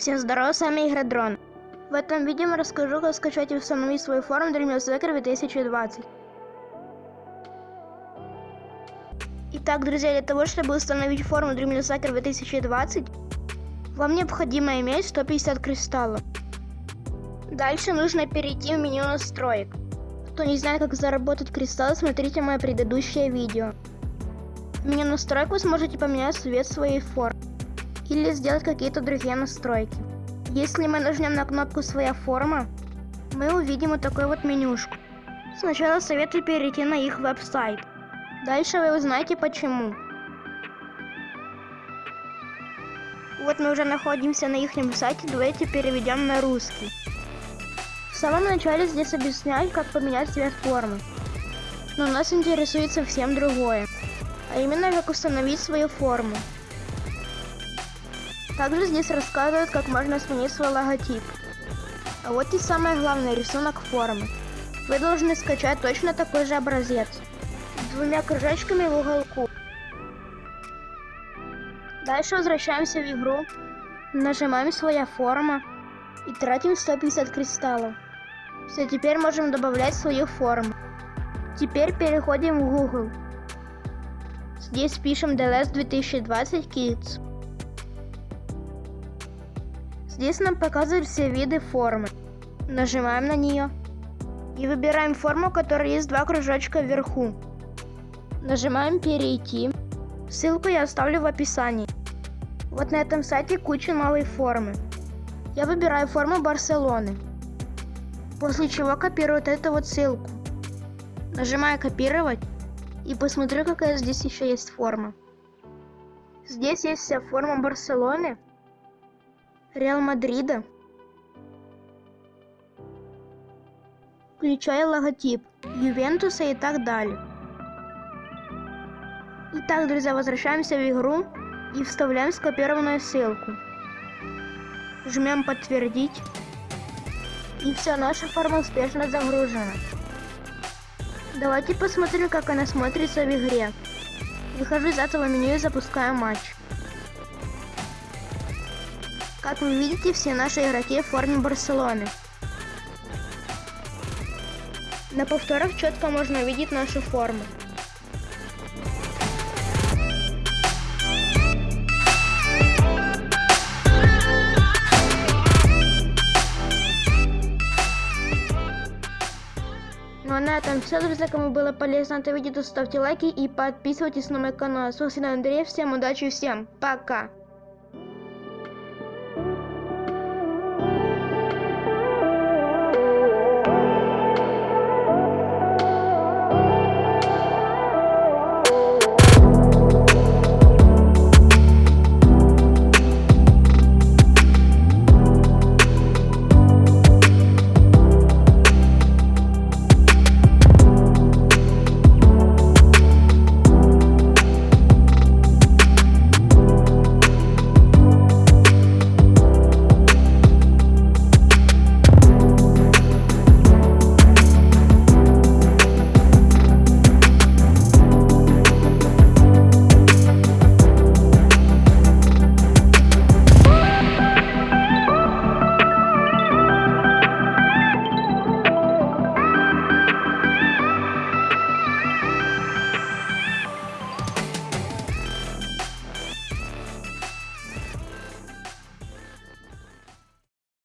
Всем здорово, с вами Игродрон. В этом видео я расскажу, как скачать и установить свою форму Dream Hacker 2020. Итак, друзья, для того, чтобы установить форму Dream Hacker 2020, вам необходимо иметь 150 кристаллов. Дальше нужно перейти в меню настроек. Кто не знает, как заработать кристаллы, смотрите мое предыдущее видео. В меню настроек вы сможете поменять цвет своей формы или сделать какие-то другие настройки. Если мы нажмем на кнопку «Своя форма», мы увидим вот такую вот менюшку. Сначала советую перейти на их веб-сайт. Дальше вы узнаете почему. Вот мы уже находимся на их сайте, давайте переведем на русский. В самом начале здесь объясняют, как поменять цвет формы. Но нас интересует совсем другое. А именно, как установить свою форму. Также здесь рассказывают, как можно сменить свой логотип. А вот и самое главное, рисунок формы. Вы должны скачать точно такой же образец. Двумя кружочками в уголку. Дальше возвращаемся в игру. Нажимаем «Своя форма» и тратим 150 кристаллов. Все, теперь можем добавлять свою форму. Теперь переходим в Google. Здесь пишем DLS 2020 Kids. Здесь нам показывают все виды формы. Нажимаем на нее. И выбираем форму, у которой есть два кружочка вверху. Нажимаем «Перейти». Ссылку я оставлю в описании. Вот на этом сайте куча новой формы. Я выбираю форму Барселоны. После чего копирую вот эту вот ссылку. Нажимаю «Копировать» и посмотрю, какая здесь еще есть форма. Здесь есть вся форма Барселоны, Реал Мадрида, включая логотип Ювентуса и так далее. Итак, друзья, возвращаемся в игру и вставляем скопированную ссылку. Жмем подтвердить. И все, наша форма успешно загружена. Давайте посмотрим, как она смотрится в игре. Выхожу из этого меню и запускаю матч. Как вы видите, все наши игроки в форме Барселоны. На повторах четко можно увидеть нашу форму. Ну а на этом все, друзья. Кому было полезно это видео, ставьте лайки и подписывайтесь на мой канал. С вами Андрей. Всем удачи, всем пока.